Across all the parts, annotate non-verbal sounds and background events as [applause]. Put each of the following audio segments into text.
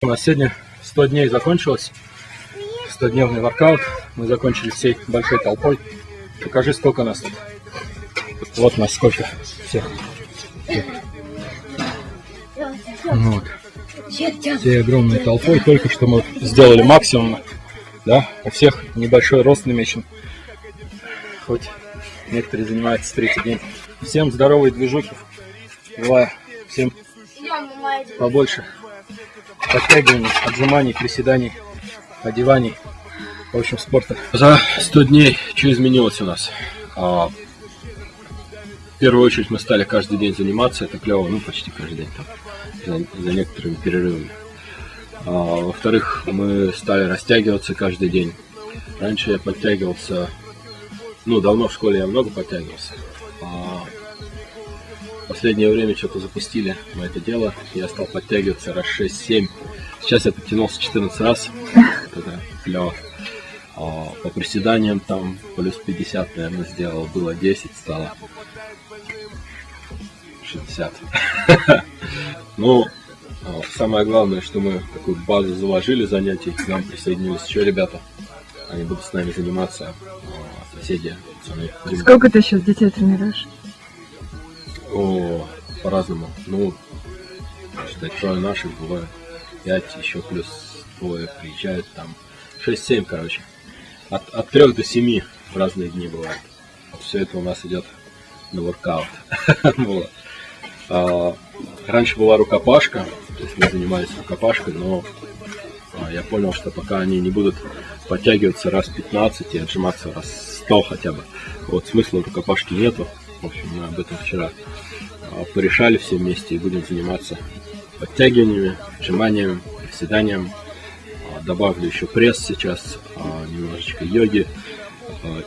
У нас сегодня 100 дней закончилось. 100-дневный воркаут. Мы закончили всей большой толпой. Покажи, сколько нас тут. Вот нас сколько всех. Вот. Всей огромной толпой. Только что мы сделали максимум. Да, у всех небольшой рост намечен. Хоть некоторые занимаются 30 дней. Всем здоровой движухи. Желаю всем побольше подтягиваний, отжиманий, приседаний, одеваний, в общем, спорта. За 100 дней что изменилось у нас? А, в первую очередь мы стали каждый день заниматься, это клево, ну почти каждый день, там, за, за некоторыми перерывами. А, Во-вторых, мы стали растягиваться каждый день. Раньше я подтягивался, ну давно в школе я много подтягивался. Последнее время что-то запустили мы это дело. Я стал подтягиваться раз 6-7. Сейчас я подтянулся 14 раз. Это клево. А, по приседаниям там плюс 50, наверное, сделал. Было 10, стало 60. [laughs] Ну, а, самое главное, что мы такую базу заложили занятий. К нам присоединились еще ребята. Они будут с нами заниматься. А, соседи. Сколько ты сейчас детей тренируешь? По-разному. Ну, считать, трое наших бывает. Пять, еще плюс двое приезжают там. Шесть-семь, короче. От, от трех до семи в разные дни бывает. Все это у нас идет на воркаут. [laughs] а, раньше была рукопашка, то есть мы занимались рукопашкой, но а, я понял, что пока они не будут подтягиваться раз 15 и отжиматься раз 100 хотя бы, вот смысла рукопашки нету. В общем, мы об этом вчера а, порешали все вместе и будем заниматься подтягиваниями, отжиманиями, приседанием. А, добавлю еще пресс сейчас, а, немножечко йоги.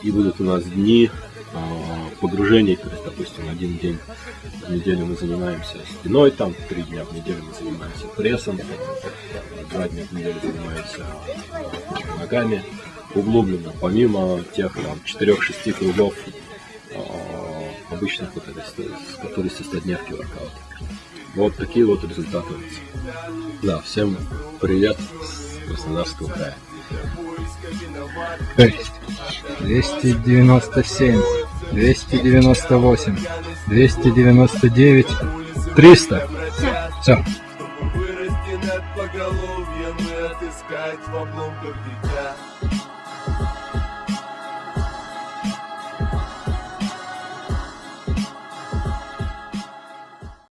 И будут у нас дни погружений, то есть, допустим, один день в неделю мы занимаемся спиной, там три дня в неделю мы занимаемся прессом, два дня в неделю занимаемся ногами углубленно, помимо тех там 4-6 кругов обычных этой, которые со 100 дневки воркаута. Вот такие вот результаты. Да, всем привет с Краснодарского края. 297, 298, 299, 300. Все. Вырасти над поголовьем и отыскать в обломках детей.